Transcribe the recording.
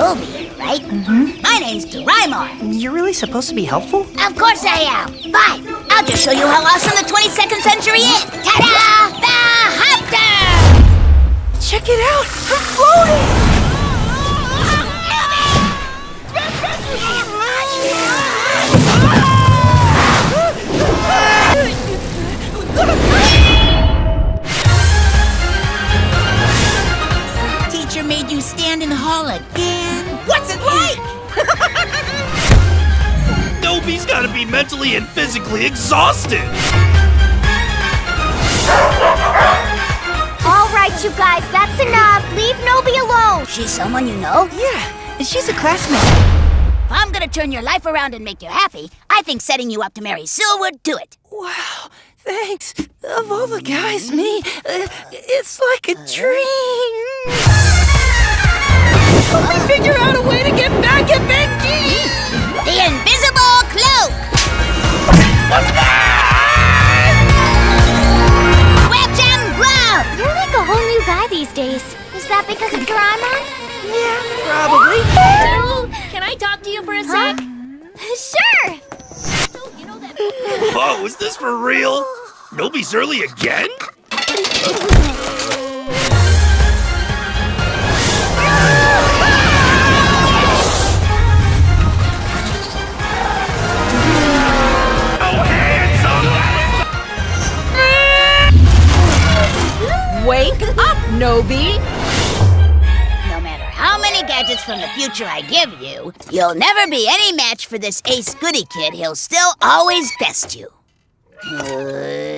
Right? Mm-hmm. My name's Doraemon. You're really supposed to be helpful? Of course I am. Fine, I'll just show you how awesome the 22nd century is. Ta-da! The Hopter! Check it out! Teacher you stand in the hall again. What's it like? Nobi's gotta be mentally and physically exhausted! All right, you guys, that's enough. Leave Nobi alone. She's someone you know? Yeah, and she's a classmate. If I'm gonna turn your life around and make you happy, I think setting you up to marry Syl would do it. Wow, thanks. Of all the guys, me, uh, it's like a dream. Because of Doraemon? Yeah, probably. Can I talk to you for a sec? Sure. Whoa, oh, is this for real? Nobi's early again? Oh! Wake up, Nobi! Gadgets from the future I give you, you'll never be any match for this ace goody kid. He'll still always best you. Uh,